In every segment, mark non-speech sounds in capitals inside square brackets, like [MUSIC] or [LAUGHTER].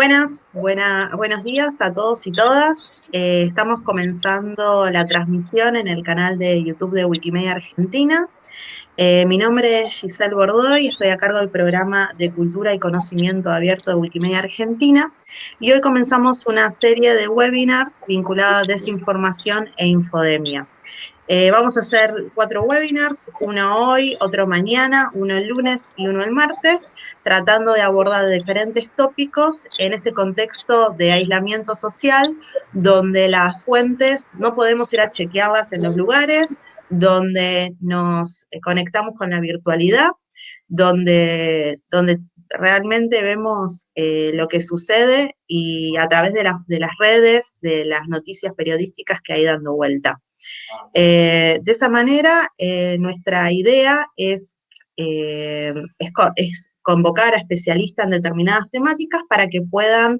Buenas, buenos días a todos y todas. Eh, estamos comenzando la transmisión en el canal de YouTube de Wikimedia Argentina. Eh, mi nombre es Giselle Bordoy estoy a cargo del programa de Cultura y Conocimiento Abierto de Wikimedia Argentina. Y hoy comenzamos una serie de webinars vinculada a desinformación e infodemia. Eh, vamos a hacer cuatro webinars, uno hoy, otro mañana, uno el lunes y uno el martes, tratando de abordar diferentes tópicos en este contexto de aislamiento social, donde las fuentes no podemos ir a chequearlas en los lugares, donde nos conectamos con la virtualidad, donde, donde realmente vemos eh, lo que sucede y a través de, de las redes, de las noticias periodísticas que hay dando vuelta. Eh, de esa manera, eh, nuestra idea es, eh, es, convocar a especialistas en determinadas temáticas para que puedan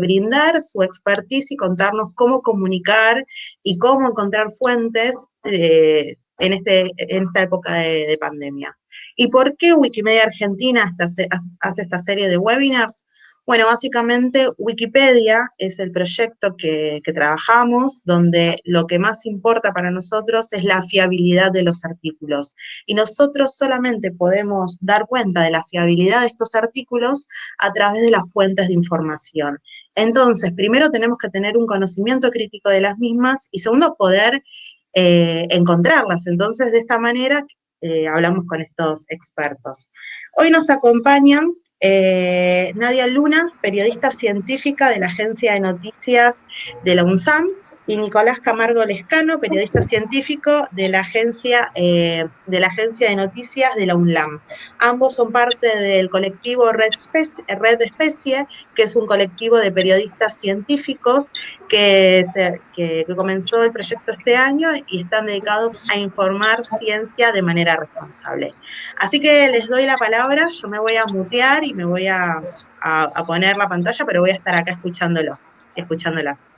brindar su expertise y contarnos cómo comunicar y cómo encontrar fuentes en, este, en esta época de, pandemia. ¿Y por qué Wikimedia Argentina hace esta serie de webinars? Bueno, básicamente Wikipedia es el proyecto que, trabajamos, donde lo que más importa para nosotros es la fiabilidad de los artículos. Y nosotros solamente podemos dar cuenta de la fiabilidad de estos artículos a través de las fuentes de información. Entonces, primero tenemos que tener un conocimiento crítico de las mismas y segundo, poder eh, encontrarlas. Entonces, de esta manera, eh, hablamos con estos expertos. Hoy nos acompañan eh, Nadia Luna, periodista científica de la agencia de noticias de la UNSAM, y Nicolás Camargo Lescano, periodista científico de la agencia, eh, de, la agencia de noticias de la UNLAM. Ambos son parte del colectivo Red Red Especie que es un colectivo de periodistas científicos que, que comenzó el proyecto este año y están dedicados a informar ciencia de manera responsable. Así que les doy la palabra, yo me voy a mutear y me voy a, a poner la pantalla, pero voy a estar acá escuchándolos, escuchándolas.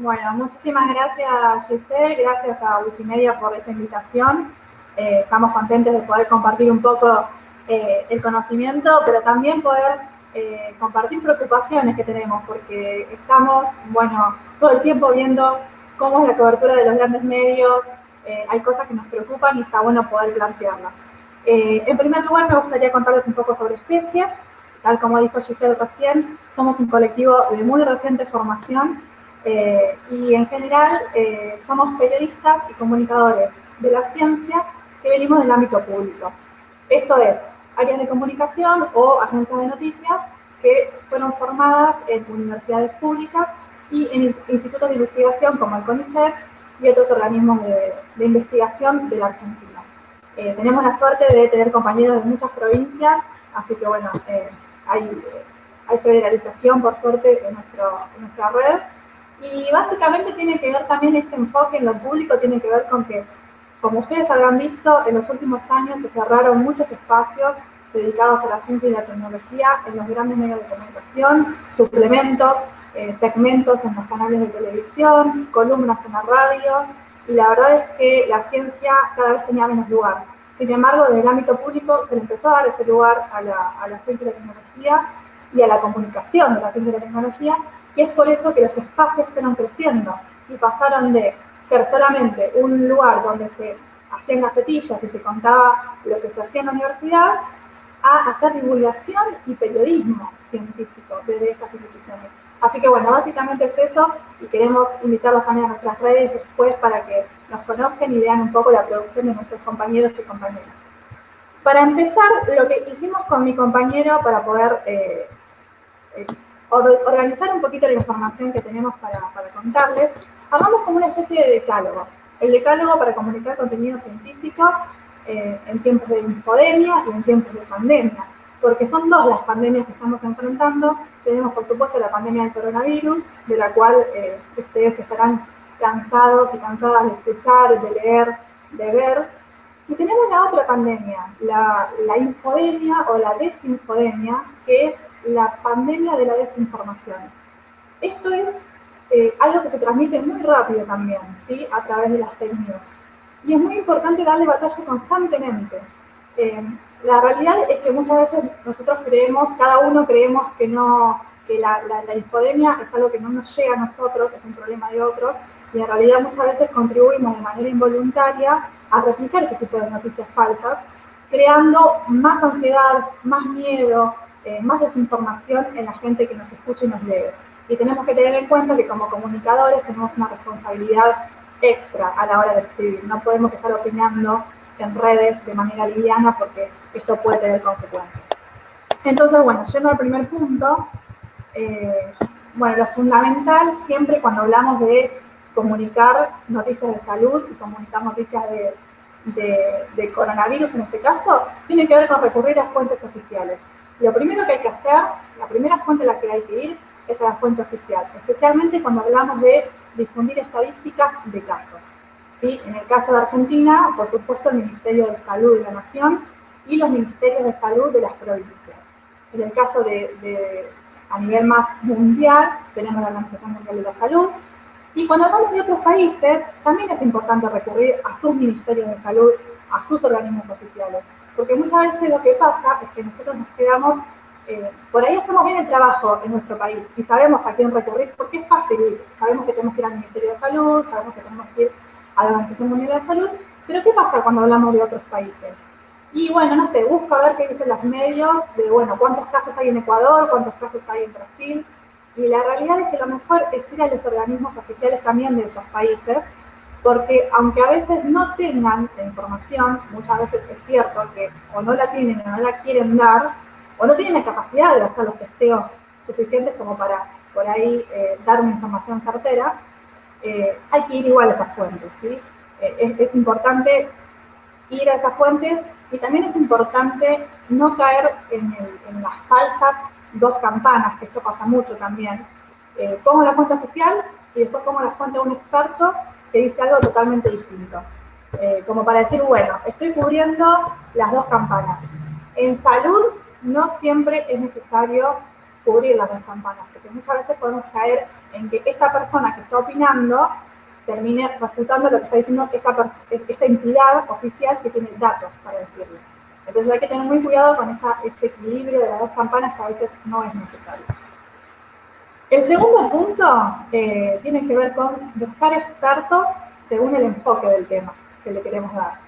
Bueno, muchísimas gracias Giselle, gracias a Wikimedia por esta invitación. Eh, estamos contentos de poder compartir un poco eh, el conocimiento, pero también poder eh, compartir preocupaciones que tenemos, porque estamos, bueno, todo el tiempo viendo cómo es la cobertura de los grandes medios, hay cosas que nos preocupan y está bueno poder plantearlas. en primer lugar, me gustaría contarles un poco sobre Especie. Tal como dijo Giselle recién, somos un colectivo de muy reciente formación eh, y en general eh, somos periodistas y comunicadores de la ciencia que venimos del ámbito público. Esto es, áreas de comunicación o agencias de noticias que fueron formadas en universidades públicas y en institutos de investigación como el CONICET y otros organismos de, investigación de la Argentina. Eh, tenemos la suerte de tener compañeros de muchas provincias, así que bueno, hay, hay, federalización por suerte en, nuestro, en nuestra red y básicamente tiene que ver también este enfoque en lo público, tiene que ver con que, como ustedes habrán visto, en los últimos años se cerraron muchos espacios dedicados a la ciencia y la tecnología en los grandes medios de comunicación, suplementos, eh, segmentos en los canales de televisión, columnas en la radio, y la verdad es que la ciencia cada vez tenía menos lugar. Sin embargo, desde el ámbito público se le empezó a dar ese lugar a la, a la ciencia y la tecnología y a la comunicación de la ciencia y la tecnología, y es por eso que los espacios fueron creciendo y pasaron de ser solamente un lugar donde se hacían gacetillas y se contaba lo que se hacía en la universidad, a hacer divulgación y periodismo científico desde estas instituciones. Así que bueno, básicamente es eso y queremos invitarlos también a nuestras redes después para que nos conozcan y vean un poco la producción de nuestros compañeros y compañeras. Para empezar, lo que hicimos con mi compañero para poder eh, eh, organizar un poquito la información que tenemos para, contarles, hagamos como una especie de decálogo. El decálogo para comunicar contenido científico eh, en tiempos de infodemia y en tiempos de pandemia, porque son dos las pandemias que estamos enfrentando. Tenemos, por supuesto, la pandemia del coronavirus, de la cual eh, ustedes estarán cansados y cansadas de escuchar, de leer, de ver. Y tenemos la otra pandemia, la, la infodemia o la desinfodemia, que es la pandemia de la desinformación. Esto es eh, algo que se transmite muy rápido también, ¿sí? A través de las fake. Y es muy importante darle batalla constantemente. Eh, la realidad es que muchas veces nosotros creemos, cada uno creemos que no, que la, la, infodemia es algo que no nos llega a nosotros, es un problema de otros, y en realidad muchas veces contribuimos de manera involuntaria a replicar ese tipo de noticias falsas, creando más ansiedad, más miedo, eh, más desinformación en la gente que nos escucha y nos lee. Y tenemos que tener en cuenta que como comunicadores tenemos una responsabilidad extra a la hora de escribir. No podemos estar opinando en redes de manera liviana porque esto puede tener consecuencias. Entonces, bueno, yendo al primer punto, eh, bueno, lo fundamental siempre cuando hablamos de comunicar noticias de salud y comunicar noticias de, de, coronavirus en este caso, tiene que ver con recurrir a fuentes oficiales. Lo primero que hay que hacer, la primera fuente a la que hay que ir es a la fuente oficial, especialmente cuando hablamos de difundir estadísticas de casos. ¿sí? En el caso de Argentina, por supuesto, el Ministerio de Salud de la Nación y los Ministerios de Salud de las provincias. En el caso de, a nivel más mundial, tenemos la Organización Mundial de la Salud. Y cuando hablamos de otros países, también es importante recurrir a sus ministerios de salud, a sus organismos oficiales. Porque muchas veces lo que pasa es que nosotros nos quedamos, eh, por ahí hacemos bien el trabajo en nuestro país y sabemos a quién recurrir porque es fácil Sabemos que tenemos que ir al Ministerio de Salud, sabemos que tenemos que ir a la Organización Mundial de Salud, pero ¿qué pasa cuando hablamos de otros países? Y bueno, no sé, busco a ver qué dicen los medios de, bueno, cuántos casos hay en Ecuador, cuántos casos hay en Brasil. Y la realidad es que lo mejor es ir a los organismos oficiales también de esos países, porque aunque a veces no tengan la información, muchas veces es cierto que o no la tienen o no la quieren dar, o no tienen la capacidad de hacer los testeos suficientes como para por ahí eh, dar una información certera, eh, hay que ir igual a esas fuentes, ¿sí? Eh, es, importante ir a esas fuentes y también es importante no caer en, las falsas dos campanas, que esto pasa mucho también. Pongo la fuente oficial y después pongo la fuente de un experto que dice algo totalmente distinto. Eh, como para decir, bueno, estoy cubriendo las dos campanas. En salud no siempre es necesario cubrir las dos campanas, porque muchas veces podemos caer en que esta persona que está opinando termine refutando lo que está diciendo esta, esta entidad oficial que tiene datos para decirlo. Entonces hay que tener muy cuidado con ese equilibrio de las dos campanas que a veces no es necesario. El segundo punto eh, tiene que ver con buscar expertos según el enfoque del tema que le queremos dar.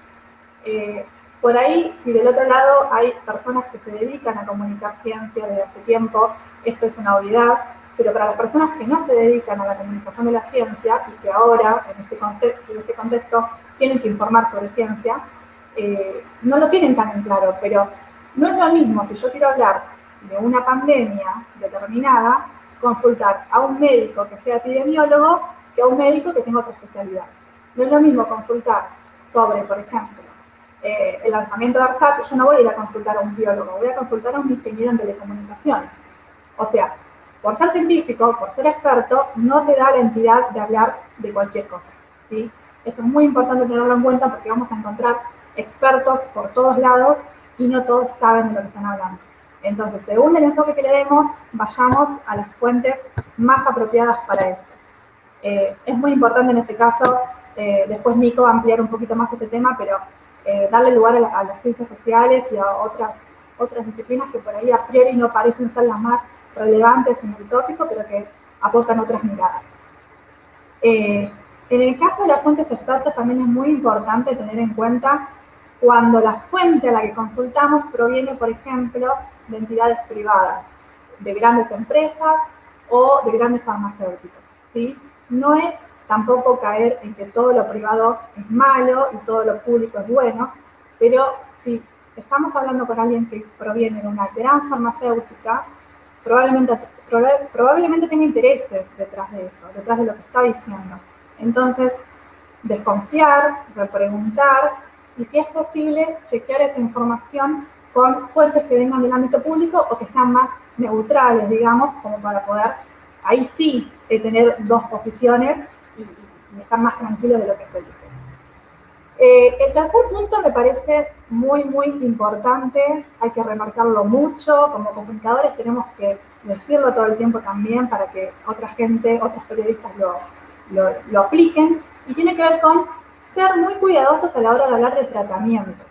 Eh, por ahí, si del otro lado hay personas que se dedican a comunicar ciencia desde hace tiempo, esto es una obviedad, pero para las personas que no se dedican a la comunicación de la ciencia y que ahora, en este, contexto, en este contexto, tienen que informar sobre ciencia, eh, no lo tienen tan en claro, pero no es lo mismo si yo quiero hablar de una pandemia determinada, consultar a un médico que sea epidemiólogo que a un médico que tenga otra especialidad. No es lo mismo consultar sobre, por ejemplo, eh, el lanzamiento de ARSAT, yo no voy a ir a consultar a un biólogo, voy a consultar a un ingeniero en telecomunicaciones. O sea, por ser científico, por ser experto, no te da la entidad de hablar de cualquier cosa. ¿sí? Esto es muy importante tenerlo en cuenta porque vamos a encontrar expertos por todos lados y no todos saben de lo que están hablando. Entonces, según el enfoque que le demos, vayamos a las fuentes más apropiadas para eso. Eh, es muy importante en este caso, eh, después Nico va ampliar un poquito más este tema, pero eh, darle lugar a, a, las ciencias sociales y a otras, otras disciplinas que por ahí a priori no parecen ser las más relevantes en el tópico, pero que aportan otras miradas. Eh, en el caso de las fuentes expertas también es muy importante tener en cuenta cuando la fuente a la que consultamos proviene, por ejemplo, de entidades privadas, de grandes empresas o de grandes farmacéuticos. ¿sí? No es tampoco caer en que todo lo privado es malo y todo lo público es bueno, pero si estamos hablando con alguien que proviene de una gran farmacéutica, probablemente, probablemente tenga intereses detrás de eso, detrás de lo que está diciendo. Entonces, desconfiar, repreguntar y si es posible, chequear esa información con fuentes que vengan del ámbito público o que sean más neutrales, digamos, como para poder ahí sí eh, tener dos posiciones y, estar más tranquilos de lo que se dice. Eh, el tercer punto me parece muy, muy importante, hay que remarcarlo mucho, como comunicadores tenemos que decirlo todo el tiempo también para que otra gente, otros periodistas lo, lo, apliquen, y tiene que ver con ser muy cuidadosos a la hora de hablar de tratamientos,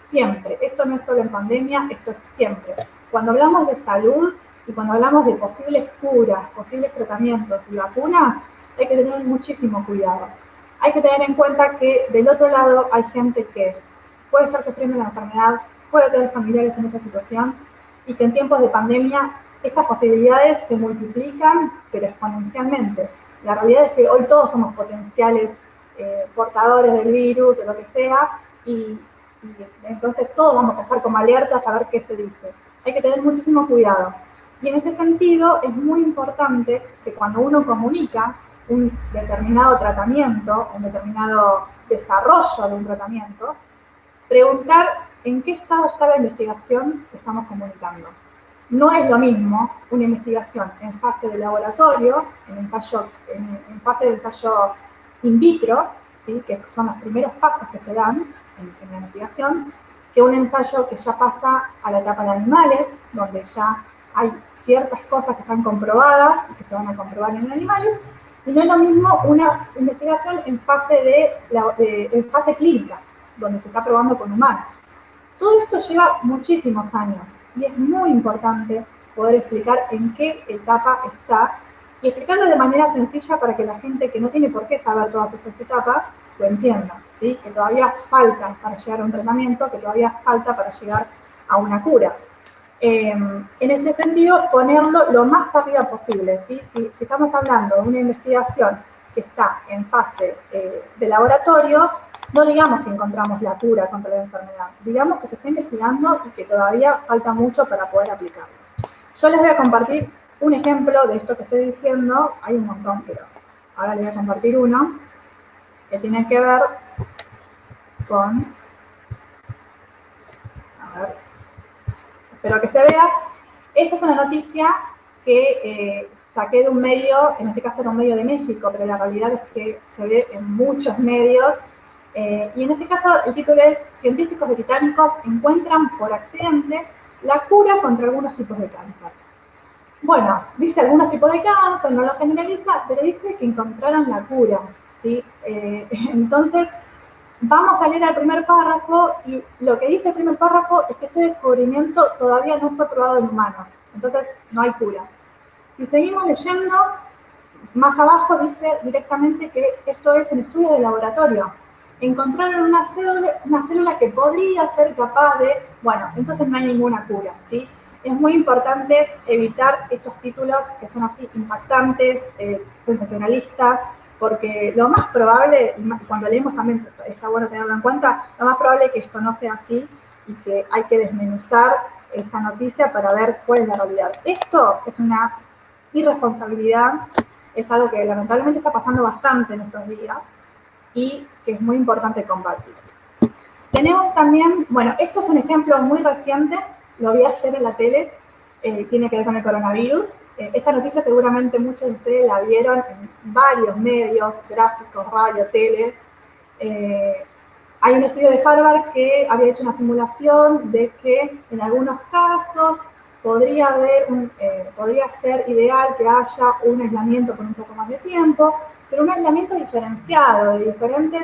Siempre, esto no es solo en pandemia, esto es siempre. Cuando hablamos de salud, y cuando hablamos de posibles curas, posibles tratamientos y vacunas, hay que tener muchísimo cuidado. Hay que tener en cuenta que del otro lado hay gente que puede estar sufriendo la enfermedad, puede tener familiares en esta situación y que en tiempos de pandemia estas posibilidades se multiplican, pero exponencialmente. La realidad es que hoy todos somos potenciales eh, portadores del virus, de lo que sea, y, entonces todos vamos a estar como alertas a ver qué se dice. Hay que tener muchísimo cuidado. Y en este sentido es muy importante que cuando uno comunica un determinado tratamiento, un determinado desarrollo de un tratamiento, preguntar en qué estado está la investigación que estamos comunicando. No es lo mismo una investigación en fase de laboratorio, en, ensayo, en, fase de ensayo in vitro, ¿sí? que son los primeros pasos que se dan en, la investigación, que un ensayo que ya pasa a la etapa de animales, donde ya hay ciertas cosas que están comprobadas y que se van a comprobar en animales, y no es lo mismo una investigación en fase, de, en fase clínica, donde se está probando con humanos. Todo esto lleva muchísimos años y es muy importante poder explicar en qué etapa está y explicarlo de manera sencilla para que la gente que no tiene por qué saber todas esas etapas lo entienda, ¿sí? que todavía falta para llegar a un tratamiento, que todavía falta para llegar a una cura. Em, en este sentido, ponerlo lo más arriba posible. Si, estamos hablando de una investigación que está en fase eh, de laboratorio, no digamos que encontramos la cura contra la enfermedad, digamos que se está investigando y que todavía falta mucho para poder aplicarlo. Yo les voy a compartir un ejemplo de esto que estoy diciendo, hay un montón, pero ahora les voy a compartir uno que tiene que ver con, a ver, espero que se vea, esta es una noticia que eh, saqué de un medio, en este caso era un medio de México, pero la realidad es que se ve en muchos medios, eh, y en este caso el título es Científicos británicos encuentran por accidente la cura contra algunos tipos de cáncer. Bueno, dice algunos tipos de cáncer, no lo generaliza, pero dice que encontraron la cura. ¿Sí? Eh, [LAUGHS] entonces, vamos a leer el primer párrafo y lo que dice el primer párrafo es que este descubrimiento todavía no fue probado en humanos, entonces no hay cura. Si seguimos leyendo, más abajo dice directamente que esto es en estudio de laboratorio. Encontraron una célula, una célula que podría ser capaz de, bueno, entonces no hay ninguna cura, ¿sí? es muy importante evitar estos títulos que son así impactantes, eh, sensacionalistas, porque lo más probable, cuando leemos también está bueno tenerlo en cuenta, lo más probable es que esto no sea así y que hay que desmenuzar esa noticia para ver cuál es la realidad. Esto es una irresponsabilidad, es algo que lamentablemente está pasando bastante en estos días y que es muy importante combatir. Tenemos también, bueno, esto es un ejemplo muy reciente lo vi ayer en la tele, eh, tiene que ver con el coronavirus. Eh, esta noticia seguramente muchos de ustedes la vieron en varios medios, gráficos, radio, tele. Eh, hay un estudio de Harvard que había hecho una simulación de que en algunos casos podría, haber podría ser ideal que haya un aislamiento por un poco más de tiempo, pero un aislamiento diferenciado, de diferentes,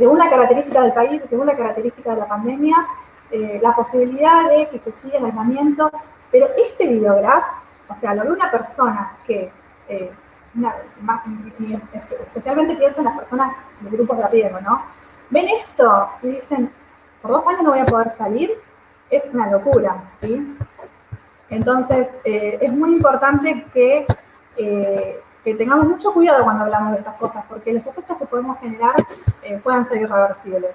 según la característica del país, según la característica de la pandemia, eh, la posibilidad de que se siga el aislamiento, pero este videograf, o sea, lo de una persona que, eh, especialmente pienso en las personas de grupos de riesgo, ¿no? Ven esto y dicen, por dos años no voy a poder salir, es una locura, ¿sí? Entonces, eh, es muy importante que, que, tengamos mucho cuidado cuando hablamos de estas cosas, porque los efectos que podemos generar pueden ser irreversibles.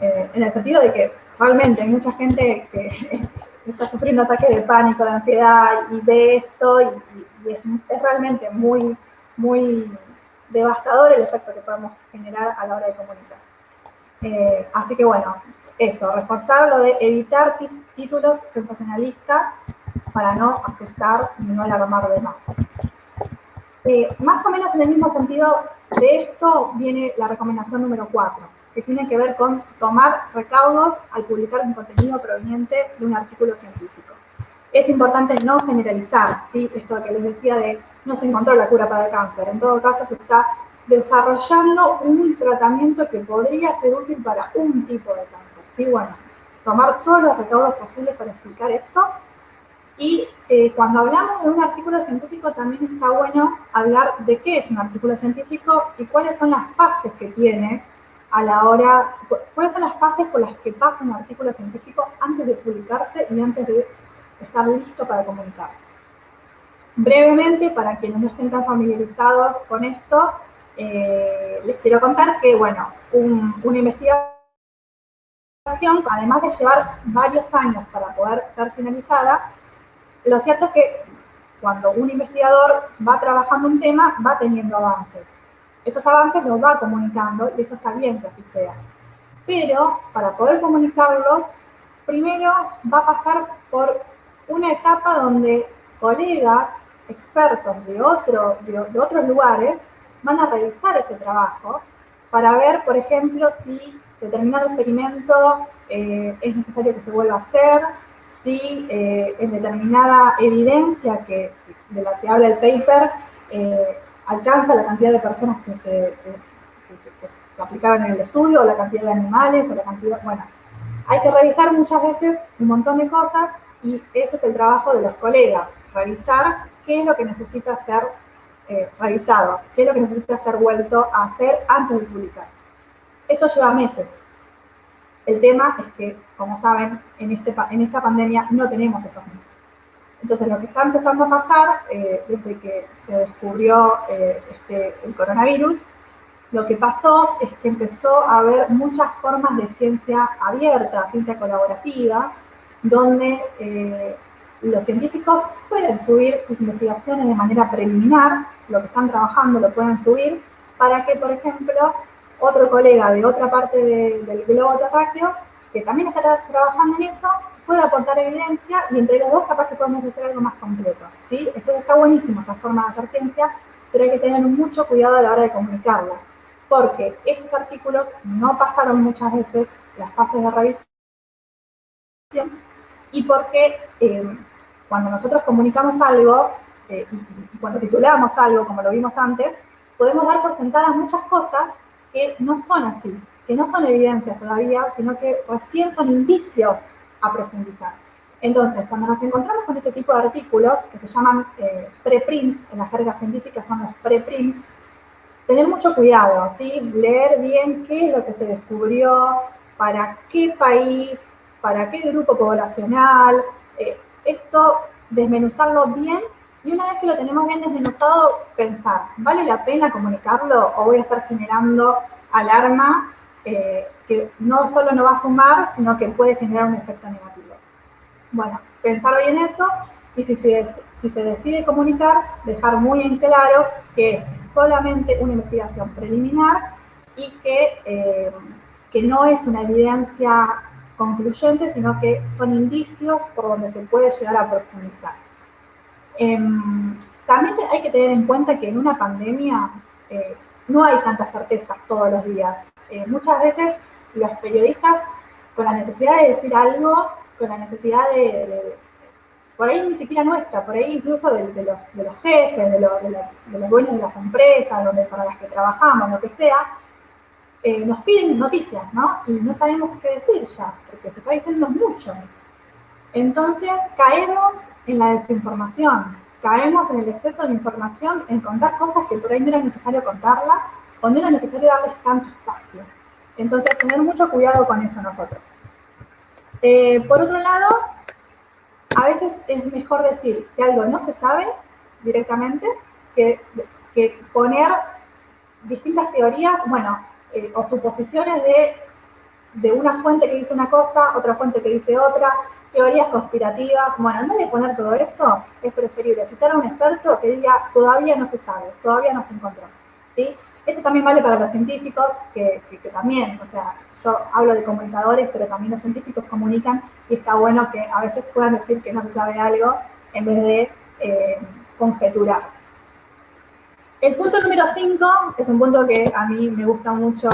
en el sentido de que realmente hay mucha gente que [LAUGHS] está sufriendo ataques de pánico, de ansiedad y ve esto y, es, realmente muy, muy devastador el efecto que podemos generar a la hora de comunicar. Eh, así que bueno, eso, reforzar lo de evitar títulos sensacionalistas para no asustar y no alarmar de más. Eh, más o menos en el mismo sentido de esto viene la recomendación número 4 que tiene que ver con tomar recaudos al publicar un contenido proveniente de un artículo científico. Es importante no generalizar, ¿sí? esto que les decía de no se encontró la cura para el cáncer, en todo caso se está desarrollando un tratamiento que podría ser útil para un tipo de cáncer. ¿sí? Bueno, tomar todos los recaudos posibles para explicar esto Y eh, cuando hablamos de un artículo científico también está bueno hablar de qué es un artículo científico y cuáles son las fases que tiene a la hora, cuáles son las fases por las que pasa un artículo científico antes de publicarse y antes de estar listo para comunicar. Brevemente, para quienes no estén tan familiarizados con esto, eh, les quiero contar que, bueno, una investigación, además de llevar varios años para poder ser finalizada, lo cierto es que cuando un investigador va trabajando un tema, va teniendo avances. Estos avances los va comunicando y eso está bien que así sea. Pero para poder comunicarlos, primero va a pasar por una etapa donde colegas, expertos de, otro, de, otros lugares, van a revisar ese trabajo para ver, por ejemplo, si determinado experimento eh, es necesario que se vuelva a hacer, si eh, en determinada evidencia que, de la que habla el paper eh, alcanza la cantidad de personas que se, se, aplicaban en el estudio, o la cantidad de animales, o la cantidad, bueno, hay que revisar muchas veces un montón de cosas y ese es el trabajo de los colegas, revisar qué es lo que necesita ser eh, revisado, qué es lo que necesita ser vuelto a hacer antes de publicar. Esto lleva meses, el tema es que, como saben, en, este, en esta pandemia no tenemos esos meses. Entonces, lo que está empezando a pasar eh, desde que se descubrió eh, este, el coronavirus, lo que pasó es que empezó a haber muchas formas de ciencia abierta, ciencia colaborativa, donde eh, los científicos pueden subir sus investigaciones de manera preliminar, lo que están trabajando lo pueden subir, para que, por ejemplo, otro colega de otra parte del globo terráqueo, que también está trabajando en eso, puede aportar evidencia y entre los dos capaz que podemos hacer algo más completo. ¿sí? Entonces está buenísimo esta forma de hacer ciencia, pero hay que tener mucho cuidado a la hora de comunicarla, porque estos artículos no pasaron muchas veces las fases de revisión y porque eh, cuando nosotros comunicamos algo, eh, y cuando titulamos algo, como lo vimos antes, podemos dar por sentadas muchas cosas que no son así, que no son evidencias todavía, sino que recién son indicios a profundizar. Entonces, cuando nos encontramos con este tipo de artículos, que se llaman eh, preprints, en la jerga científica son los preprints, tener mucho cuidado, ¿sí? leer bien qué es lo que se descubrió, para qué país, para qué grupo poblacional, eh, esto desmenuzarlo bien y una vez que lo tenemos bien desmenuzado, pensar, ¿vale la pena comunicarlo o voy a estar generando alarma eh, que no solo no va a sumar, sino que puede generar un efecto negativo? Bueno, pensar bien eso y si se, si se decide comunicar, dejar muy en claro que es solamente una investigación preliminar y que, eh, que no es una evidencia concluyente, sino que son indicios por donde se puede llegar a profundizar. Em, también hay que tener en cuenta que en una pandemia eh, no hay tantas certezas todos los días. Eh, muchas veces los periodistas, con la necesidad de decir algo, con la necesidad de, por ahí ni siquiera nuestra, por ahí incluso de, los, jefes, de, los dueños de las empresas, donde, para las que trabajamos, lo que sea, eh, nos piden noticias, ¿no? Y no sabemos qué decir ya, porque se está diciendo mucho. Entonces caemos en la desinformación, caemos en el exceso de información, en contar cosas que por ahí no era necesario contarlas o no era necesario darles espacio. Entonces, tener mucho cuidado con eso nosotros. Eh, por otro lado, a veces es mejor decir que algo no se sabe directamente que, que poner distintas teorías, bueno, eh, o suposiciones de, de una fuente que dice una cosa, otra fuente que dice otra, teorías conspirativas. Bueno, en vez de poner todo eso, es preferible citar a un experto que diga, todavía no se sabe, todavía no se encontró. ¿sí? Esto también vale para los científicos, que, también, o sea, yo hablo de comunicadores, pero también los científicos comunican y está bueno que a veces puedan decir que no se sabe algo en vez de eh, conjeturar. El punto número 5 es un punto que a mí me gusta mucho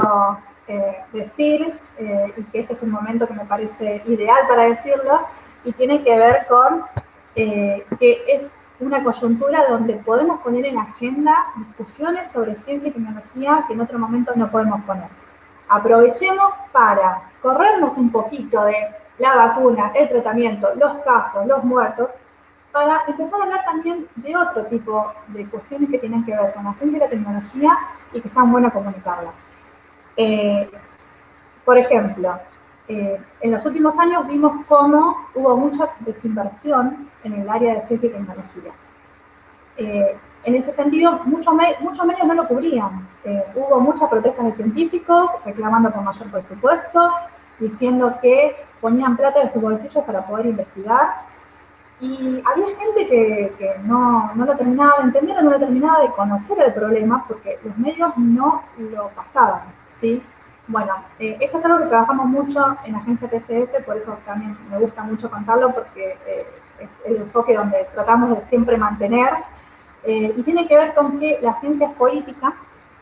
eh, decir eh, y que este es un momento que me parece ideal para decirlo y tiene que ver con eh, que es una coyuntura donde podemos poner en agenda discusiones sobre ciencia y tecnología que en otro momento no podemos poner. Aprovechemos para corrernos un poquito de la vacuna, el tratamiento, los casos, los muertos para empezar a hablar también de otro tipo de cuestiones que tienen que ver con la ciencia y la tecnología y que están buenas comunicarlas. Eh, por ejemplo, eh, en los últimos años vimos cómo hubo mucha desinversión en el área de ciencia y tecnología. Eh, en ese sentido, muchos, medios no lo cubrían. hubo muchas protestas de científicos reclamando por mayor presupuesto, diciendo que ponían plata de sus bolsillos para poder investigar y había gente que, no, lo terminaba de entender o no lo terminaba de conocer el problema porque los medios no lo pasaban, ¿sí? Bueno, eh, esto es algo que trabajamos mucho en la agencia TCS, por eso también me gusta mucho contarlo porque eh, es el enfoque donde tratamos de siempre mantener eh, y tiene que ver con que la ciencia es política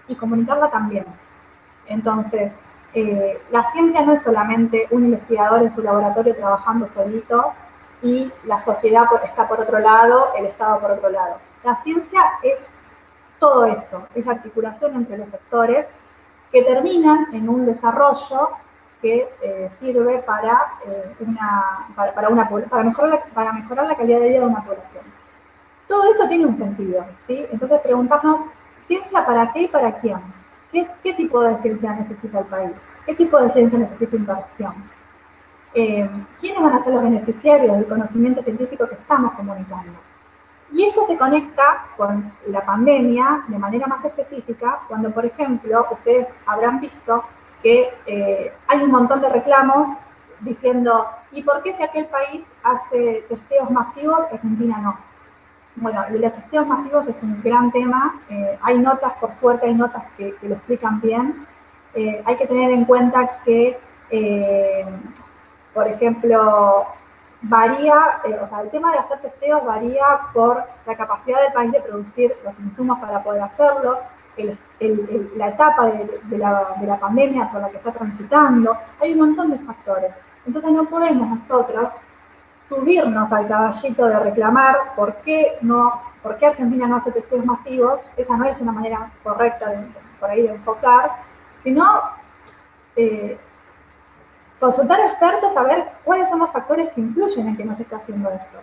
y comunicarla también. Entonces, la ciencia no es solamente un investigador en su laboratorio trabajando solito y la sociedad está por otro lado, el Estado por otro lado. La ciencia es todo esto, es la articulación entre los sectores que terminan en un desarrollo que eh, sirve para, eh, una, para, mejorar la, para mejorar la calidad de vida de una población. Todo eso tiene un sentido, ¿sí? Entonces preguntarnos, ¿ciencia para qué y para quién? ¿Qué, qué tipo de ciencia necesita el país? ¿Qué tipo de ciencia necesita inversión? Eh, quiénes van a ser los beneficiarios del conocimiento científico que estamos comunicando. Y esto se conecta con la pandemia de manera más específica, cuando, por ejemplo, ustedes habrán visto que eh, hay un montón de reclamos diciendo, ¿y por qué si aquel país hace testeos masivos, Argentina no? Bueno, los testeos masivos es un gran tema. Eh, hay notas, por suerte, hay notas que, lo explican bien. hay que tener en cuenta que por ejemplo, varía, eh, o sea, el tema de hacer testeos varía por la capacidad del país de producir los insumos para poder hacerlo, la etapa de, la, pandemia por la que está transitando, hay un montón de factores. Entonces no podemos nosotros subirnos al caballito de reclamar por qué, no, por qué Argentina no hace testeos masivos, esa no es una manera correcta de, por ahí de enfocar, sino eh, consultar a expertos a ver cuáles son los factores que influyen en que no se está haciendo esto.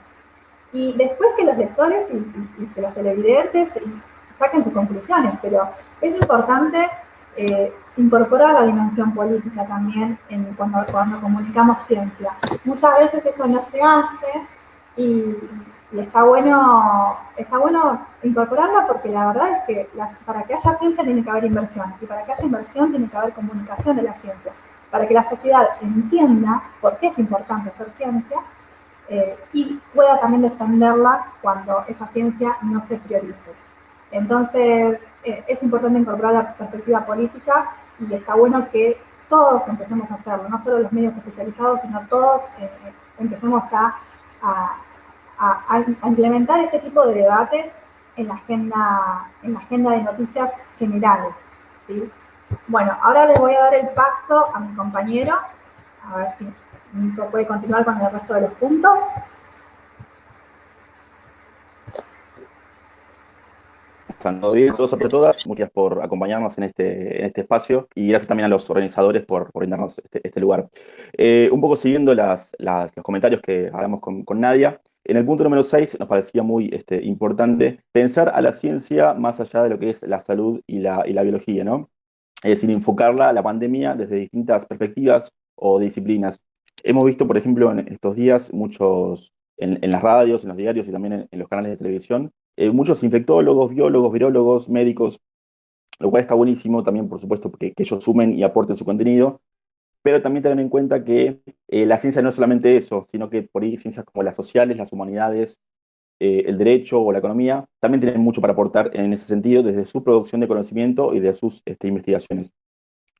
Y después que los lectores y, que los televidentes saquen sus conclusiones, pero es importante eh, incorporar la dimensión política también en, cuando, cuando comunicamos ciencia. Muchas veces esto no se hace y, está bueno está bueno incorporarla porque la verdad es que para que haya ciencia tiene que haber inversión y para que haya inversión tiene que haber comunicación de la ciencia para que la sociedad entienda por qué es importante hacer ciencia eh, y pueda también defenderla cuando esa ciencia no se priorice. Entonces, eh, es importante incorporar la perspectiva política y está bueno que todos empecemos a hacerlo, no solo los medios especializados, sino todos eh, empecemos a, implementar este tipo de debates en la agenda, en la agenda de noticias generales. Bueno, ahora le voy a dar el paso a mi compañero, a ver si Nico puede continuar con el resto de los puntos. Están todos bien, todos sobre todas. Muchas por acompañarnos en este, en este espacio y gracias también a los organizadores por, por brindarnos este, este lugar. Eh, un poco siguiendo las, los comentarios que hablamos con, con, Nadia, en el punto número 6 nos parecía muy este, importante pensar a la ciencia más allá de lo que es la salud y la, y la biología, ¿no? Es decir, enfocarla, la pandemia, desde distintas perspectivas o disciplinas. Hemos visto, por ejemplo, en estos días, muchos, en, las radios, en los diarios y también en, los canales de televisión, eh, muchos infectólogos, biólogos, virólogos, médicos, lo cual está buenísimo también, por supuesto, que, ellos sumen y aporten su contenido, pero también tener en cuenta que eh, la ciencia no es solamente eso, sino que por ahí ciencias como las sociales, las humanidades, eh, el derecho o la economía, también tienen mucho para aportar en ese sentido desde su producción de conocimiento y de sus este, investigaciones.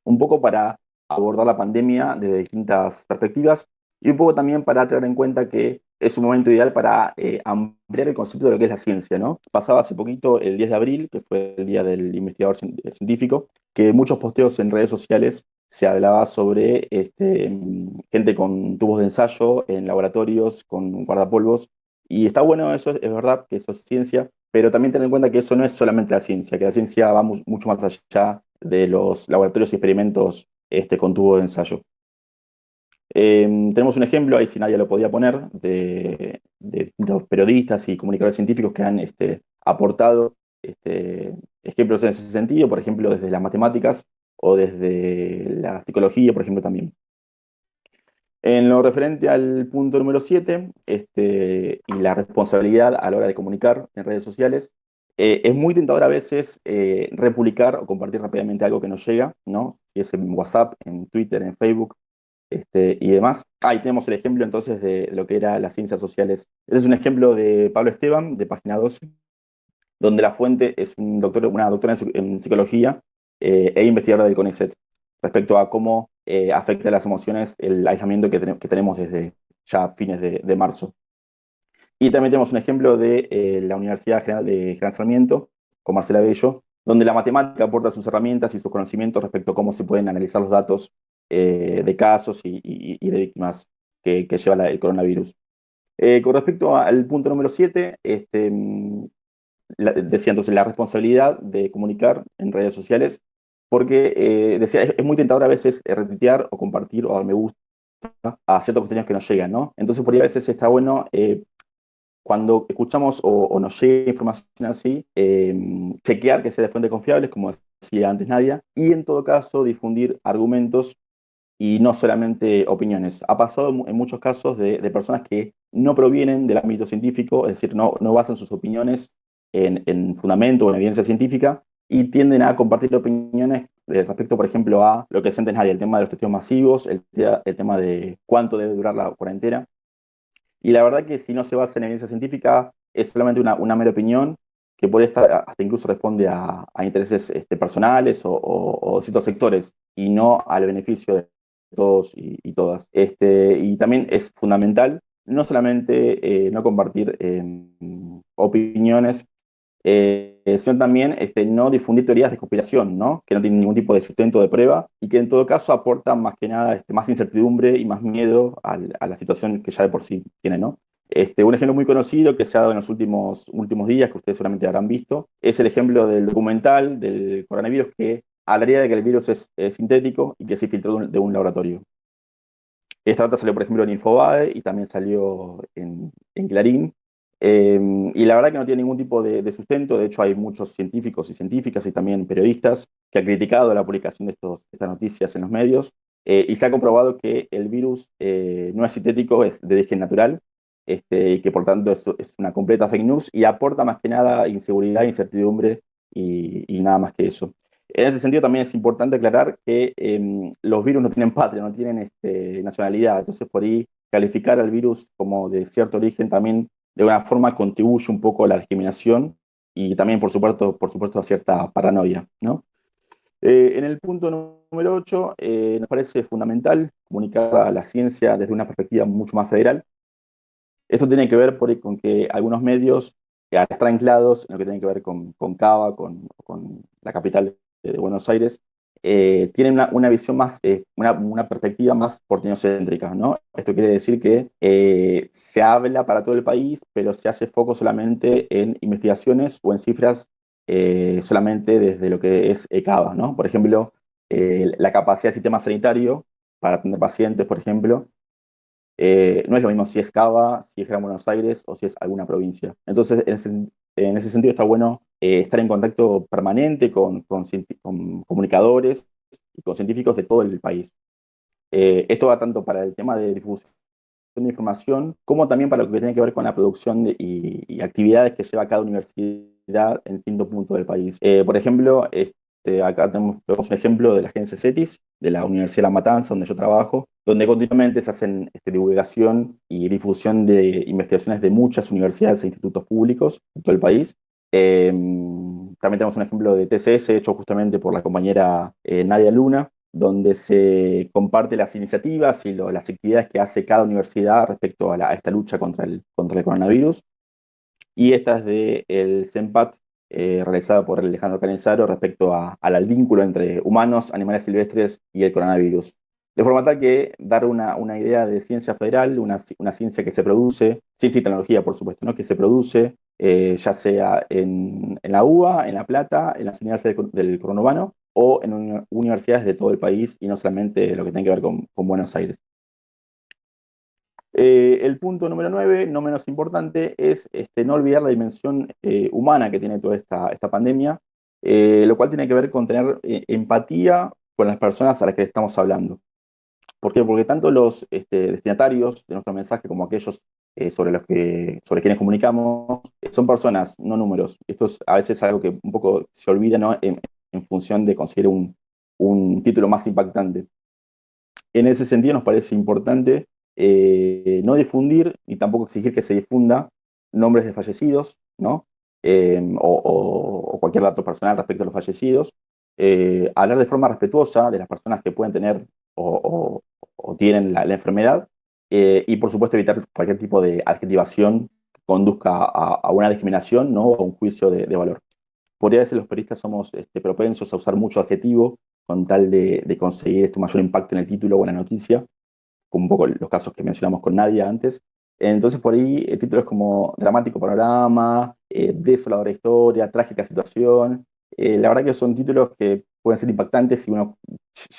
Un poco para abordar la pandemia desde distintas perspectivas y un poco también para tener en cuenta que es un momento ideal para eh, ampliar el concepto de lo que es la ciencia. ¿no? Pasaba hace poquito, el 10 de abril, que fue el Día del Investigador Científico, que muchos posteos en redes sociales se hablaba sobre este, gente con tubos de ensayo en laboratorios, con guardapolvos, y está bueno eso, es verdad que eso es ciencia, pero también tener en cuenta que eso no es solamente la ciencia, que la ciencia va mucho más allá de los laboratorios y experimentos este, con tubo de ensayo. Em, tenemos un ejemplo, ahí si nadie lo podía poner, de, distintos periodistas y comunicadores científicos que han este, aportado este, ejemplos en ese sentido, por ejemplo, desde las matemáticas o desde la psicología, por ejemplo, también. En lo referente al punto número 7, este, y la responsabilidad a la hora de comunicar en redes sociales, eh, es muy tentador a veces eh, republicar o compartir rápidamente algo que nos llega, ¿no? Si es en WhatsApp, en Twitter, en Facebook este, y demás. Ahí tenemos el ejemplo entonces de lo que era las ciencias sociales. Este es un ejemplo de Pablo Esteban, de página 12, donde la fuente es un doctor, una doctora en, psicología eh, e investigadora del CONICET, respecto a cómo afecta las emociones el aislamiento que, tenemos desde ya fines de marzo. Y también tenemos un ejemplo de eh, la Universidad General de Gran Sarmiento, con Marcela Bello, donde la matemática aporta sus herramientas y sus conocimientos respecto a cómo se pueden analizar los datos eh, de casos y, de víctimas que, lleva el coronavirus. Eh, con respecto al punto número 7, este, mm, decía entonces la responsabilidad de comunicar en redes sociales, porque decía, es, muy tentador a veces retuitear o compartir o dar me gusta a ciertos contenidos que nos llegan, ¿no? Entonces por ahí a veces está bueno cuando escuchamos o, nos llega información así, em, chequear que sea de fuentes confiables, como decía antes Nadia, y en todo caso difundir argumentos y no solamente opiniones. Ha pasado en muchos casos de, personas que no provienen del ámbito científico, es decir, no, no basan sus opiniones en, fundamento o en evidencia científica, y tienden a compartir opiniones respecto, por ejemplo, a lo que es Nadia, el tema de los testigos masivos, el, el tema de cuánto debe durar la cuarentena. Y la verdad que si no se basa en evidencia científica, es solamente una, una mera opinión que puede estar, hasta incluso responde a, intereses este, personales o, ciertos sectores y no al beneficio de todos y, todas. Este, y también es fundamental no solamente eh, no compartir em, opiniones eh, sino también este, no difundir teorías de conspiración, ¿no? que no tienen ningún tipo de sustento de prueba y que en todo caso aportan más que nada este, más incertidumbre y más miedo a la situación que ya de por sí tiene. ¿no? Este, un ejemplo muy conocido que se ha dado en los últimos, últimos días, que ustedes solamente habrán visto, es el ejemplo del documental del coronavirus que hablaría de que el virus es, sintético y que se filtró de un, laboratorio. Esta nota salió, por ejemplo, en Infobae y también salió en, en Clarín. Em, y la verdad que no tiene ningún tipo de, sustento, de hecho hay muchos científicos y científicas y también periodistas que han criticado la publicación de estos, estas noticias en los medios eh, y se ha comprobado que el virus eh, no es sintético, es de origen natural este, y que por tanto es, es, una completa fake news y aporta más que nada inseguridad, incertidumbre y, y nada más que eso. En este sentido también es importante aclarar que em, los virus no tienen patria, no tienen este, nacionalidad, entonces por ahí calificar al virus como de cierto origen también de una forma contribuye un poco a la discriminación y también, por supuesto, por supuesto a cierta paranoia. ¿no? Eh, en el punto número 8, eh, nos parece fundamental comunicar a la ciencia desde una perspectiva mucho más federal. Esto tiene que ver con que algunos medios, estar anclados en lo que tiene que ver con, con Cava, con, con la capital de Buenos Aires, eh, tienen una, visión más, eh, una, perspectiva más porteñocéntrica, ¿no? Esto quiere decir que eh, se habla para todo el país, pero se hace foco solamente en investigaciones o en cifras solamente desde lo que es ECABA, ¿no? Por ejemplo, la capacidad del sistema sanitario para atender pacientes, por ejemplo, no es lo mismo si es Cava, si es Gran Buenos Aires o si es alguna provincia. Entonces, en ese sentido está bueno eh, estar en contacto permanente con, con, comunicadores y con científicos de todo el país. Eh, esto va tanto para el tema de difusión de información, como también para lo que tiene que ver con la producción y, actividades que lleva cada universidad en distintos puntos del país. Eh, por ejemplo, este, acá tenemos, un ejemplo de la agencia CETIS, de la Universidad de La Matanza, donde yo trabajo, donde continuamente se hacen este, divulgación y difusión de investigaciones de muchas universidades e institutos públicos en todo el país. Em, también tenemos un ejemplo de TCS hecho justamente por la compañera eh, Nadia Luna, donde se comparte las iniciativas y las actividades que hace cada universidad respecto a, esta lucha contra el, coronavirus. Y esta es del el CEMPAT, eh, realizada por Alejandro Canizaro respecto al vínculo entre humanos, animales silvestres y el coronavirus. De forma tal que dar una, idea de ciencia federal, una, ciencia que se produce, ciencia y tecnología, por supuesto, ¿no? que se produce eh, ya sea en, la UBA, en La Plata, en las unidades del, conurbano o en universidades de todo el país y no solamente lo que tiene que ver con Buenos Aires. Eh, el punto número 9, no menos importante, es este, no olvidar la dimensión eh, humana que tiene toda esta, pandemia, eh, lo cual tiene que ver con tener empatía con las personas a las que estamos hablando. ¿Por qué? Porque tanto los este, destinatarios de nuestro mensaje como aquellos sobre los que sobre quienes comunicamos son personas, no números. Esto es a veces algo que un poco se olvida ¿no? en, función de conseguir un título más impactante. En ese sentido nos parece importante eh, no difundir y tampoco exigir que se difunda nombres de fallecidos, ¿no? Em, o, cualquier dato personal respecto a los fallecidos. Eh, hablar de forma respetuosa de las personas que pueden tener o, tienen la, enfermedad eh, y por supuesto evitar cualquier tipo de adjetivación que conduzca a, una discriminación ¿no? o a un juicio de, valor. Podría decir los periodistas somos este, propensos a usar mucho adjetivo con tal de, de conseguir este mayor impacto en el título o en la noticia, como un poco los casos que mencionamos con Nadia antes. Entonces por ahí el título es como dramático panorama, eh, desoladora historia, trágica situación. Eh, la verdad que son títulos que pueden ser impactantes si uno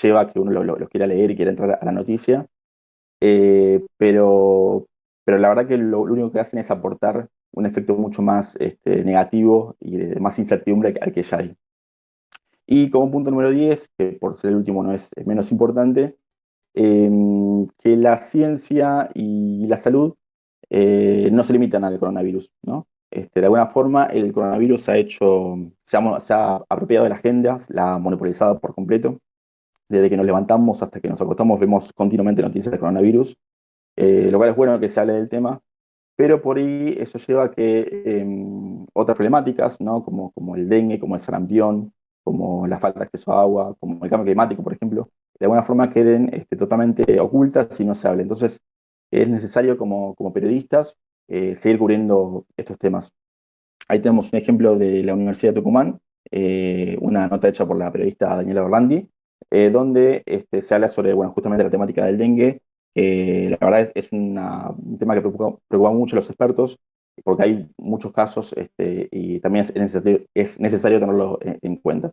lleva a que uno los lo, quiera leer y quiera entrar a la noticia. Eh, pero, pero la verdad que lo, único que hacen es aportar un efecto mucho más este, negativo y de más incertidumbre al que ya hay. Y como punto número 10, que por ser el último no es menos importante, Em, que la ciencia y la salud eh, no se limitan al coronavirus. ¿no? Este, de alguna forma, el coronavirus ha hecho, se ha, apropiado de la agenda, la ha monopolizado por completo. Desde que nos levantamos hasta que nos acostamos vemos continuamente noticias de coronavirus, eh, lo cual es bueno que se hable del tema, pero por ahí eso lleva a que em, otras problemáticas, ¿no? como, como el dengue, como el sarampión, como la falta de acceso a agua, como el cambio climático, por ejemplo, de alguna forma queden este, totalmente ocultas y no se hable. Entonces, es necesario como, como periodistas eh, seguir cubriendo estos temas. Ahí tenemos un ejemplo de la Universidad de Tucumán, eh, una nota hecha por la periodista Daniela Orlandi, eh, donde este, se habla sobre, justamente la temática del dengue, que la verdad es, un tema que preocupa, mucho a los expertos, porque hay muchos casos este, y también es necesario, es necesario tenerlo en cuenta.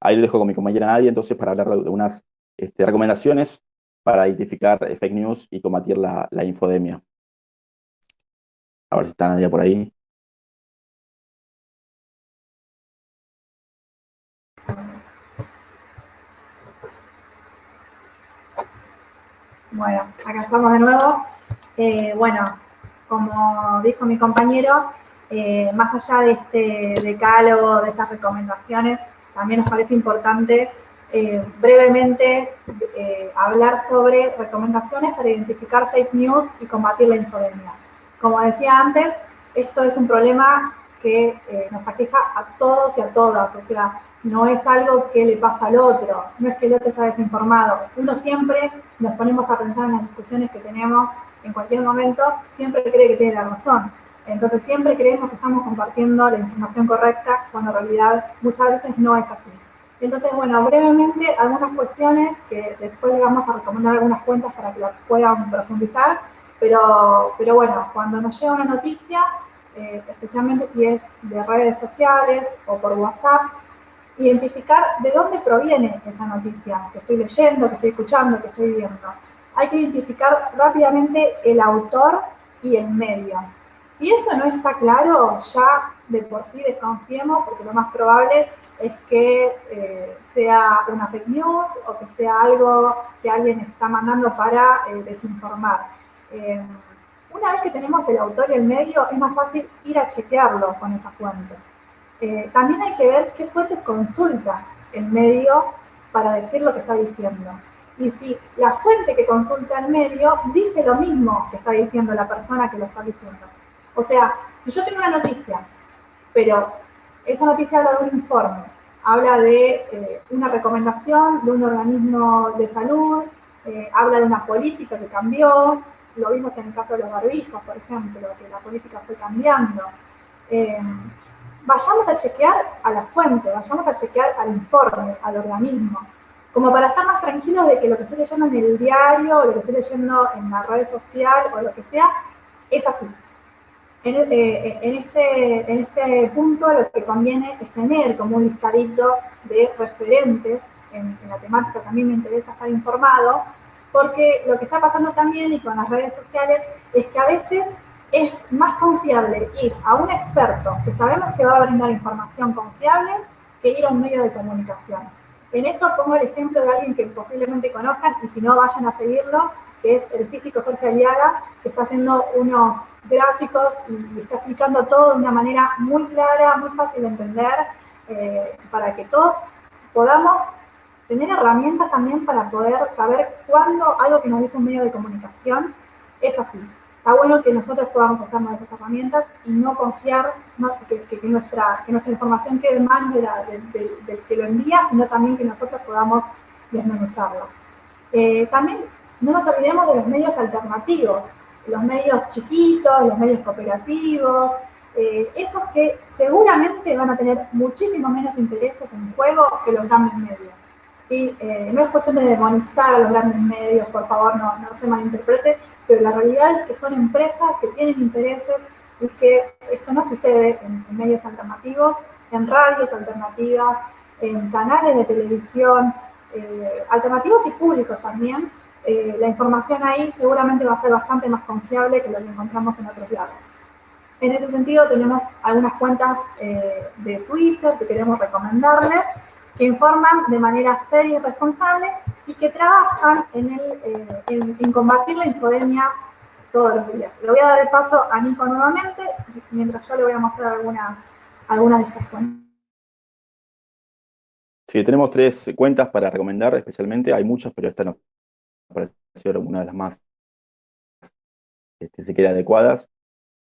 Ahí lo dejo con mi compañera Nadia, entonces, para hablar de unas este, recomendaciones para identificar fake news y combatir la, infodemia. A ver si está Nadia por ahí. Bueno, acá estamos de nuevo. Eh, bueno, como dijo mi compañero, eh, más allá de este decálogo, de estas recomendaciones, también nos parece importante eh, brevemente eh, hablar sobre recomendaciones para identificar fake news y combatir la infodemia. Como decía antes, esto es un problema que eh, nos aqueja a todos y a todas, o sea, no es algo que le pasa al otro, no es que el otro está desinformado. Uno siempre, si nos ponemos a pensar en las discusiones que tenemos en cualquier momento, siempre cree que tiene la razón. Entonces siempre creemos que estamos compartiendo la información correcta cuando en realidad muchas veces no es así. Entonces, bueno, brevemente algunas cuestiones que después le vamos a recomendar algunas cuentas para que las puedan profundizar, pero, pero bueno, cuando nos llega una noticia, eh, especialmente si es de redes sociales o por WhatsApp, identificar de dónde proviene esa noticia que estoy leyendo, que estoy escuchando, que estoy viendo. Hay que identificar rápidamente el autor y el medio. Si eso no está claro, ya de por sí desconfiemos, porque lo más probable es que eh, sea una fake news o que sea algo que alguien está mandando para eh, desinformar. Eh, una vez que tenemos el autor y el medio, es más fácil ir a chequearlo con esa fuente. también hay que ver qué fuente consulta el medio para decir lo que está diciendo. Y si la fuente que consulta el medio dice lo mismo que está diciendo la persona que lo está diciendo. O sea, si yo tengo una noticia, pero esa noticia habla de un informe, habla de eh, una recomendación de un organismo de salud, eh, habla de una política que cambió, lo vimos en el caso de los barbijos, por ejemplo, que la política fue cambiando. Eh, vayamos a chequear a la fuente, vayamos a chequear al informe, al organismo, como para estar más tranquilos de que lo que estoy leyendo en el diario, lo que estoy leyendo en la red social o lo que sea, es así. Eh, en, este, en este punto lo que conviene es tener como un listadito de referentes, en, la temática también me interesa estar informado, porque lo que está pasando también y con las redes sociales es que a veces es más confiable ir a un experto que sabemos que va a brindar información confiable que ir a un medio de comunicación. En esto pongo el ejemplo de alguien que posiblemente conozcan y si no vayan a seguirlo, que es el físico Jorge Aliaga, que está haciendo unos gráficos y está explicando todo de una manera muy clara, muy fácil de entender, eh, para que todos podamos tener herramientas también para poder saber cuándo algo que nos dice un medio de comunicación es así. Está bueno que nosotros podamos usarnos esas herramientas y no confiar que, nuestra, que nuestra información quede en manos del que lo envía, sino también que nosotros podamos desmenuzarlo. Eh, también no nos olvidemos de los medios alternativos, los medios chiquitos, los medios cooperativos, eh, esos que seguramente van a tener muchísimo menos intereses en juego que los grandes medios. ¿sí? Eh, no es cuestión de demonizar a los grandes medios, por favor, no, no se malinterprete, pero la realidad es que son empresas que tienen intereses y que esto no sucede en, medios alternativos, en radios alternativas, en canales de televisión, eh, alternativos y públicos también, eh, la información ahí seguramente va a ser bastante más confiable que lo que encontramos en otros lados. En ese sentido, tenemos algunas cuentas eh, de Twitter que queremos recomendarles, que informan de manera seria y responsable y que trabajan en, el, eh, en, combatir la infodemia todos los días. Le voy a dar el paso a Nico nuevamente, mientras yo le voy a mostrar algunas, algunas de estas cuentas. Sí, tenemos tres cuentas para recomendar especialmente. Hay muchas, pero esta no pareció una de las más este, se adecuadas.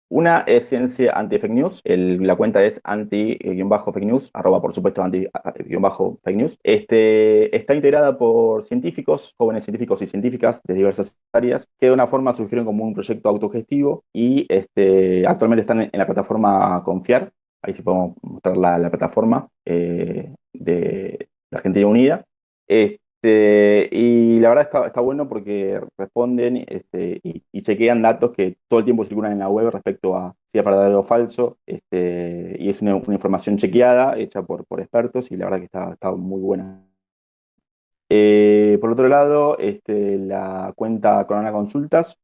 Una es Ciencia Anti-Fake News, la cuenta es anti-fake news, arroba por supuesto anti-fake news. Este, está integrada por científicos, jóvenes científicos y científicas de diversas áreas, que de una forma surgieron como un proyecto autogestivo y este, actualmente están en, la plataforma Confiar, ahí sí podemos mostrar la, plataforma eh, de la Argentina Unida. Este, este, y la verdad está, está bueno porque responden este, y, chequean datos que todo el tiempo circulan en la web respecto a si es verdadero o falso. Este, y es una, información chequeada, hecha por, por expertos, y la verdad que está, está muy buena. Eh, por otro lado, la cuenta Corona Consultas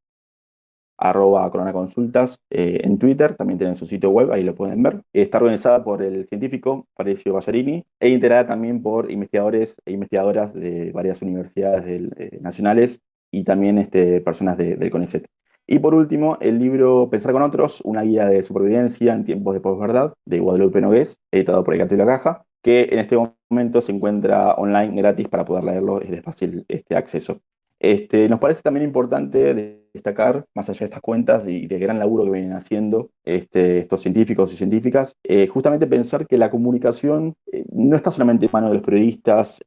arroba coronaconsultas eh, en Twitter, también tienen su sitio web, ahí lo pueden ver. Está organizada por el científico Parecio Ballarini e integrada también por investigadores e investigadoras de varias universidades eh, nacionales y también este, personas del CONICET. Y por último, el libro Pensar con otros, una guía de supervivencia en tiempos de posverdad, de Guadalupe Nogués, editado por el y la Caja, que en este momento se encuentra online gratis para poder leerlo, es de fácil este, acceso. Este, nos parece también importante destacar, más allá de estas cuentas y de gran laburo que vienen haciendo este, estos científicos y científicas, eh, justamente pensar que la comunicación eh, no está solamente en manos de los periodistas,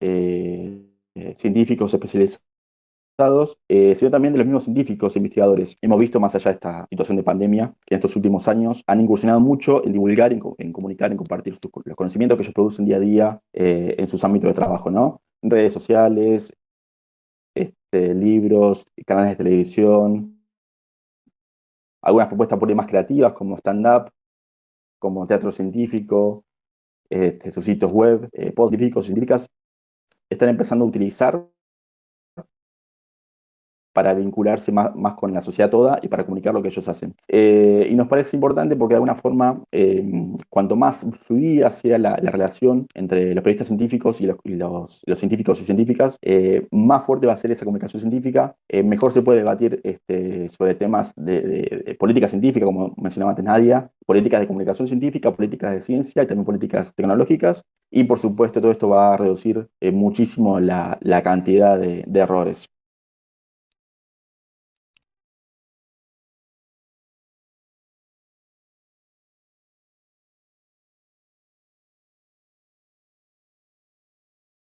eh, científicos especializados, sino también de los mismos científicos e investigadores. Hemos visto, más allá de esta situación de pandemia, que en estos últimos años han incursionado mucho en divulgar, en, comunicar, en compartir los conocimientos que ellos producen día a día en sus ámbitos de trabajo, ¿no? Redes sociales, este, libros, canales de televisión, algunas propuestas por ahí más creativas como stand-up, como teatro científico, este, sus sitios web, eh, científicos, científicas, están empezando a utilizar para vincularse más, más, con la sociedad toda y para comunicar lo que ellos hacen. Eh, y nos parece importante porque de alguna forma, eh, cuanto más fluida sea la, relación entre los periodistas científicos y los, científicos y científicas, eh, más fuerte va a ser esa comunicación científica, mejor se puede debatir este, sobre temas de, política científica, como mencionaba antes Nadia, políticas de comunicación científica, políticas de ciencia y también políticas tecnológicas. Y por supuesto todo esto va a reducir muchísimo la, cantidad de errores.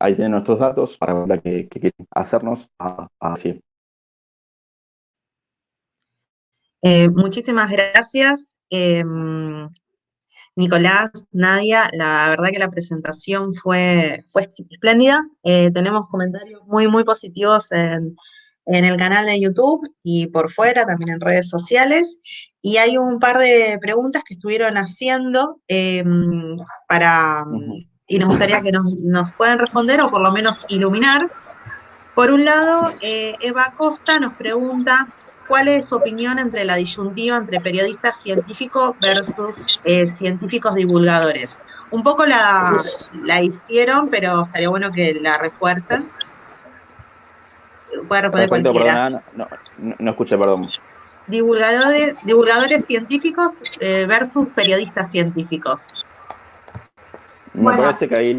Ahí tienen nuestros datos para la que, que quieren hacernos así. Eh, muchísimas gracias, em, Nicolás, Nadia. La verdad que la presentación fue, fue espléndida. Eh, tenemos comentarios muy, muy positivos en, en el canal de YouTube y por fuera, también en redes sociales. Y hay un par de preguntas que estuvieron haciendo em, para, y nos gustaría que nos, puedan responder o por lo menos iluminar. Por un lado, eh, Eva Costa nos pregunta cuál es su opinión entre la disyuntiva entre periodistas científicos versus eh, científicos divulgadores. Un poco la, la, hicieron, pero estaría bueno que la refuercen. Puede responder cualquiera. no, no, no escuché, perdón divulgadores, divulgadores científicos eh, versus periodistas científicos. Me parece que ahí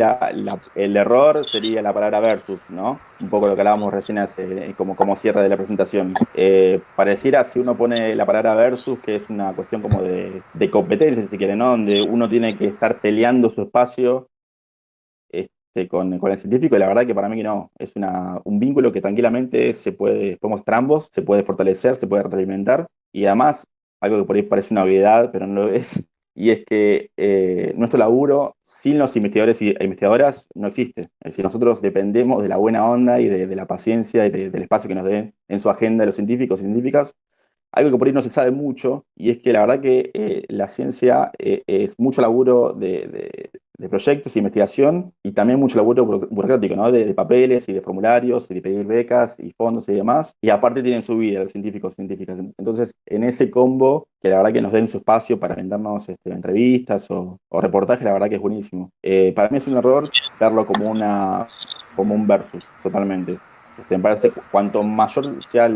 el error sería la palabra versus, ¿no? Un poco lo que hablábamos recién hace, como, como cierre de la presentación. Eh, pareciera si uno pone la palabra versus, que es una cuestión como de, de competencia, si quiere, ¿no? Donde uno tiene que estar peleando su espacio este, con, el científico, y la verdad que para mí no, es una, un vínculo que tranquilamente se puede, podemos ambos, se puede fortalecer, se puede retroalimentar, y además, algo que por ahí parece una obviedad, pero no lo es, y es que eh, nuestro laburo sin los investigadores e investigadoras no existe. Es decir, nosotros dependemos de la buena onda y de, la paciencia y del espacio que nos den en su agenda los científicos y científicas algo que por ahí no se sabe mucho, y es que la verdad que eh, la ciencia eh, es mucho laburo de, proyectos e investigación y también mucho laburo burocrático, ¿no? De, papeles y de formularios y de pedir becas y fondos y demás. Y aparte tienen su vida los científicos y científicas. Entonces, en ese combo, que la verdad que nos den su espacio para vendernos este, entrevistas o, reportajes, la verdad que es buenísimo. Eh, para mí es un error verlo como, una, como un versus, totalmente. Me parece que cuanto mayor sea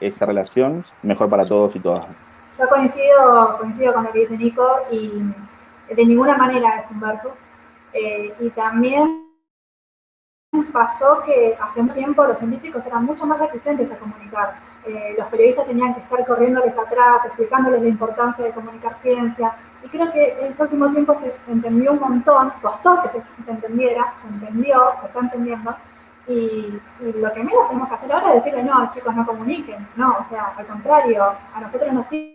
esa relación, mejor para todos y todas. Yo coincido, coincido con lo que dice Nico y de ninguna manera es un versus. Eh, y también pasó que hace un tiempo los científicos eran mucho más reticentes a comunicar. Eh, los periodistas tenían que estar corriéndoles atrás, explicándoles la importancia de comunicar ciencia. Y creo que en este último tiempo se entendió un montón, costó que se, se entendiera, se entendió, se está entendiendo, y, lo que menos tenemos que hacer ahora es decirle, no, chicos, no comuniquen. No, o sea, al contrario, a nosotros nos sirve.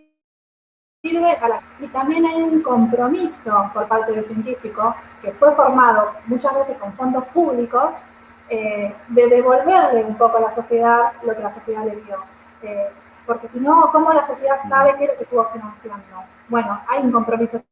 A la... Y también hay un compromiso por parte del científico, que fue formado muchas veces con fondos públicos, eh, de devolverle un poco a la sociedad lo que la sociedad le dio. Eh, porque si no, ¿cómo la sociedad sabe qué es lo que estuvo financiando? Bueno, hay un compromiso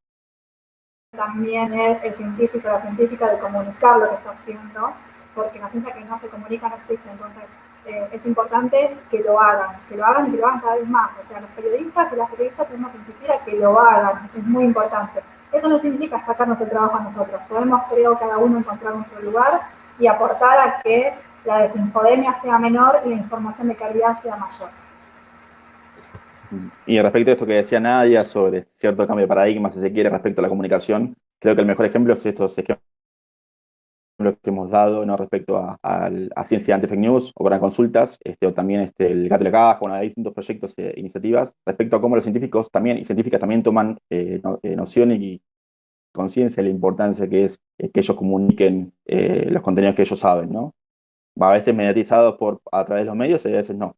también el, el científico, la científica, de comunicar lo que está haciendo porque la ciencia que no se comunica no existe. Entonces, eh, es importante que lo hagan, que lo hagan y que lo hagan cada vez más. O sea, los periodistas y las periodistas tenemos que insistir a que lo hagan, es muy importante. Eso no significa sacarnos el trabajo a nosotros. Podemos, creo, cada uno encontrar nuestro lugar y aportar a que la desinfodemia sea menor y la información de calidad sea mayor. Y respecto a esto que decía Nadia sobre cierto cambio de paradigma, si se quiere, respecto a la comunicación, creo que el mejor ejemplo es estos lo que hemos dado ¿no? respecto a, a, ciencia ante fake news o para consultas, este, o también este, el gato de la caja, bueno, hay distintos proyectos e iniciativas respecto a cómo los científicos también y científicas también toman eh, eh, noción y conciencia de la importancia que es que ellos comuniquen los contenidos que ellos saben, ¿no? A veces mediatizados por, a través de los medios y a veces no.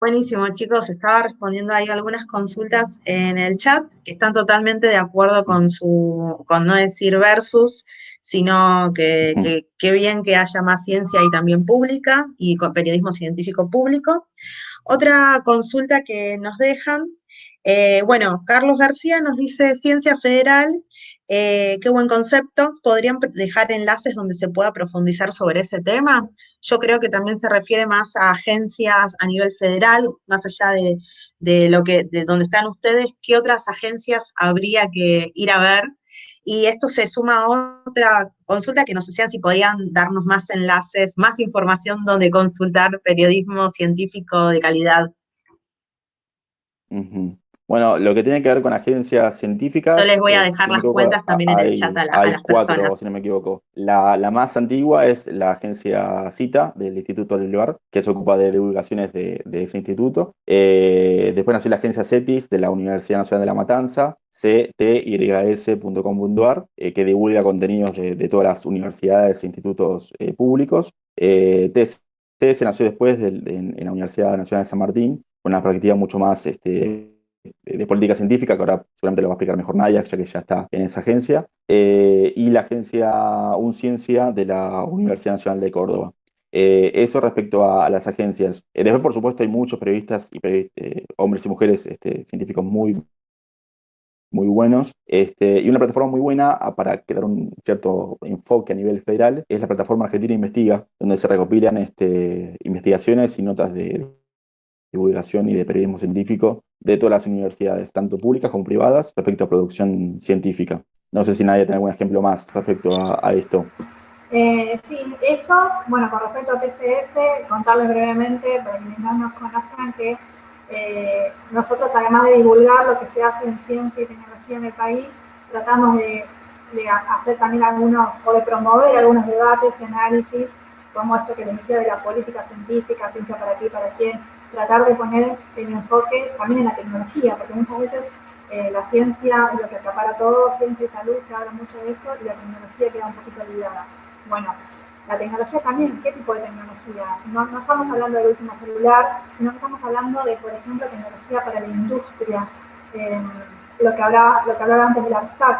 Buenísimo, chicos. Estaba respondiendo ahí algunas consultas en el chat que están totalmente de acuerdo con su, con no decir versus, sino que qué bien que haya más ciencia y también pública y con periodismo científico público. Otra consulta que nos dejan, eh, bueno, Carlos García nos dice ciencia federal eh, qué buen concepto. ¿Podrían dejar enlaces donde se pueda profundizar sobre ese tema? Yo creo que también se refiere más a agencias a nivel federal, más allá de, lo que, de donde están ustedes, ¿qué otras agencias habría que ir a ver? Y esto se suma a otra consulta que nos decían si podían darnos más enlaces, más información donde consultar periodismo científico de calidad. Bueno, lo que tiene que ver con agencias científicas. Yo les voy a eh, dejar las cuentas también en el chat a, hay cuatro, si no me equivoco. La, más antigua es la agencia CITA del Instituto del Lugar, que se ocupa de divulgaciones de, ese instituto. Eh, después nació la agencia CETIS de la Universidad Nacional de La Matanza, ctys.com.ar, eh, que divulga contenidos de, todas las universidades e institutos públicos. TCS nació después en, la Universidad Nacional de San Martín, con una perspectiva mucho más este, de política científica, que ahora seguramente lo va a explicar mejor Nadia, ya que ya está en esa agencia, eh, y la agencia UNCiencia de la Universidad Nacional de Córdoba. Eh, eso respecto a, las agencias. Eh, después, por supuesto, hay muchos periodistas y hombres y mujeres este, científicos muy muy buenos. Este, y una plataforma muy buena para crear un cierto enfoque a nivel federal es la plataforma Argentina Investiga, donde se recopilan este, investigaciones y notas de divulgación y de periodismo científico de todas las universidades, tanto públicas como privadas, respecto a producción científica. No sé si nadie tiene algún ejemplo más respecto a, esto. Eh, sí, esos, bueno, con respecto a TCS, contarles brevemente, para que no nos conozcan, que eh, nosotros, además de divulgar lo que se hace en ciencia y tecnología en el país, tratamos de, hacer también algunos, o de promover algunos debates y análisis, como esto que les decía de la política científica, ciencia para ti, para quién, tratar de poner el enfoque también en la tecnología, porque muchas veces eh, la ciencia lo que acapara todo, ciencia y salud, se habla mucho de eso, y la tecnología queda un poquito olvidada. Bueno, la tecnología también, ¿qué tipo de tecnología? No, estamos hablando del último celular, sino que estamos hablando de, por ejemplo, tecnología para la industria, eh, lo, que hablaba, lo que hablaba antes del ARSAT,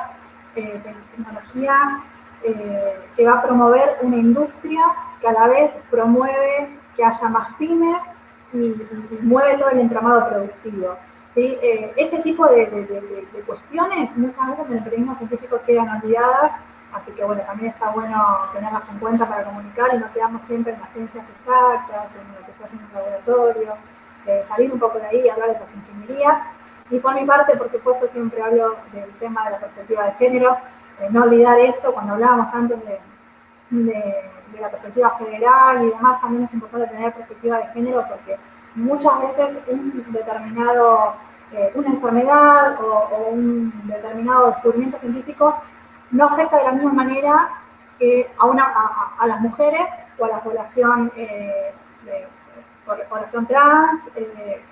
eh, tecnología eh, que va a promover una industria que a la vez promueve que haya más pymes todo el entramado productivo. ¿sí? ese tipo de, de, cuestiones muchas veces en el periodismo científico quedan olvidadas Así que bueno, también está bueno tenerlas en cuenta para comunicar y no quedamos siempre en las ciencias exactas, en lo que se hace en un laboratorio, eh, salir un poco de ahí y hablar de las ingenierías. Y por mi parte, por supuesto, siempre hablo del tema de la perspectiva de género, eh, no olvidar eso, cuando hablábamos antes de, la perspectiva federal y demás, también es importante tener perspectiva de género porque muchas veces un determinado, eh, una enfermedad o, un determinado descubrimiento científico no afecta de la misma manera que a, una, a, las mujeres o a la población, eh, población trans eh,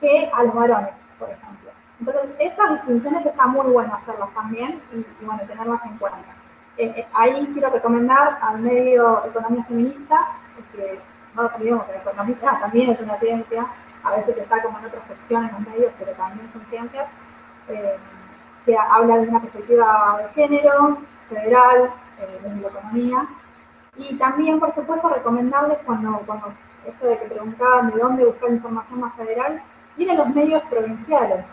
que a los varones, por ejemplo. Entonces, esas distinciones está muy bueno hacerlas también y, bueno, tenerlas en cuenta. Eh, ahí quiero recomendar al medio Economía Feminista, que no nos olvidemos que economía [LAUGHS] también es una ciencia, a veces está como en otra sección en los medios, pero también son ciencias que habla de una perspectiva de género, federal, eh, de la economía. Y también, por supuesto, recomendarles cuando, cuando esto de que preguntaban de dónde buscar información más federal, ir a los medios provinciales.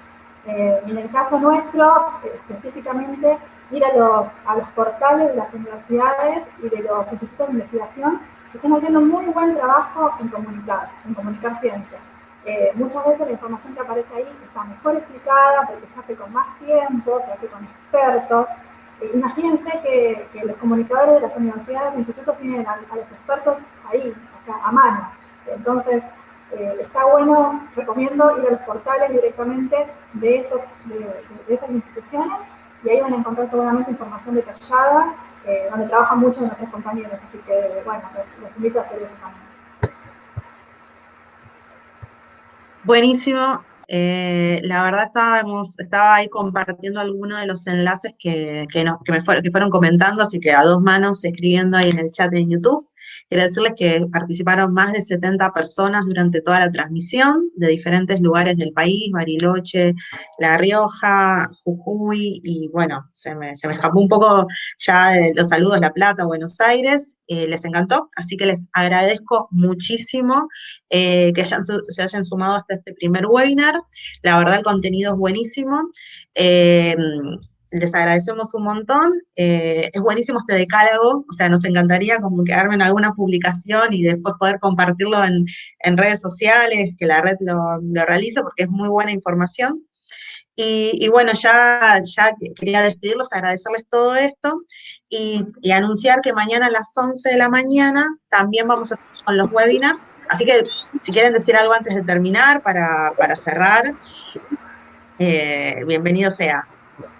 Eh, en el caso nuestro, específicamente, ir a los, a los portales de las universidades y de los institutos de investigación que están haciendo muy buen trabajo en comunicar, en comunicar ciencia. Eh, muchas veces la información que aparece ahí está mejor explicada porque se hace con más tiempo, se hace con expertos. Eh, imagínense que, los comunicadores de las universidades e institutos tienen a, los expertos ahí, o sea, a mano. Entonces, eh, está bueno, recomiendo ir a los portales directamente de, esos, de, esas instituciones y ahí van a encontrar seguramente información detallada, donde trabajan muchos de nuestros compañeros. Así que, bueno, los invito a hacer eso también. Buenísimo. Eh, la verdad estábamos, estaba ahí compartiendo algunos de los enlaces que, que, que me fueron, que fueron comentando, así que a dos manos escribiendo ahí en el chat de YouTube. Quiero decirles que participaron más de 70 personas durante toda la transmisión de diferentes lugares del país, Bariloche, La Rioja, Jujuy, y bueno, se me, escapó un poco ya de los saludos La Plata, Buenos Aires, eh, les encantó, así que les agradezco muchísimo eh, que se hayan sumado hasta este primer webinar, la verdad el contenido es buenísimo, eh, les agradecemos un montón. Eh, es buenísimo este decálogo, o sea, nos encantaría como quedarme en alguna publicación y después poder compartirlo en, redes sociales, que la red lo, realice, porque es muy buena información. Y, bueno, ya, ya quería despedirlos, agradecerles todo esto y, anunciar que mañana a las 11 de la mañana también vamos a estar con los webinars. Así que si quieren decir algo antes de terminar para, cerrar, eh, bienvenido sea.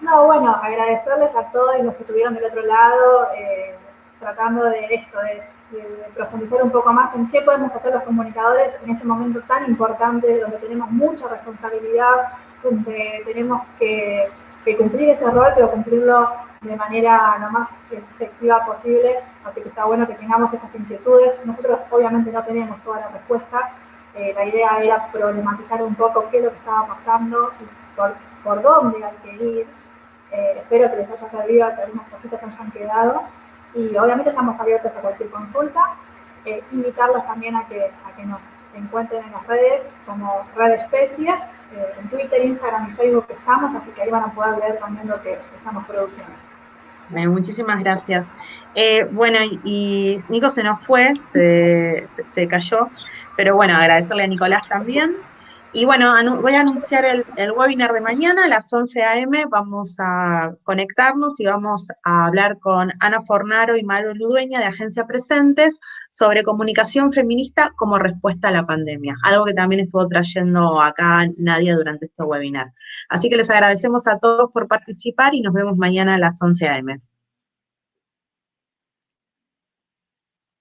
No, bueno, agradecerles a todos los que estuvieron del otro lado, eh, tratando de esto, de, profundizar un poco más en qué podemos hacer los comunicadores en este momento tan importante, donde tenemos mucha responsabilidad, donde tenemos que, cumplir ese rol, pero cumplirlo de manera lo más efectiva posible. Así que está bueno que tengamos estas inquietudes. Nosotros obviamente no tenemos todas las respuestas. Eh, la idea era problematizar un poco qué es lo que estaba pasando y por por dónde hay que ir. Eh, espero que les haya servido, que algunas cositas hayan quedado. Y obviamente estamos abiertos a cualquier consulta. Eh, invitarlos también a que, a que nos encuentren en las redes como Red Especie en Twitter, Instagram y Facebook estamos, así que ahí van a poder ver también lo que estamos produciendo. muchísimas gracias. bueno, y, Nico se nos fue, se, se, cayó, pero bueno, agradecerle a Nicolás también. Y bueno, voy a anunciar el, webinar de mañana a las 11 a.m. Vamos a conectarnos y vamos a hablar con Ana Fornaro y Mario Ludueña de Agencia Presentes sobre comunicación feminista como respuesta a la pandemia, algo que también estuvo trayendo acá Nadia durante este webinar. Así que les agradecemos a todos por participar y nos vemos mañana a las 11 a.m.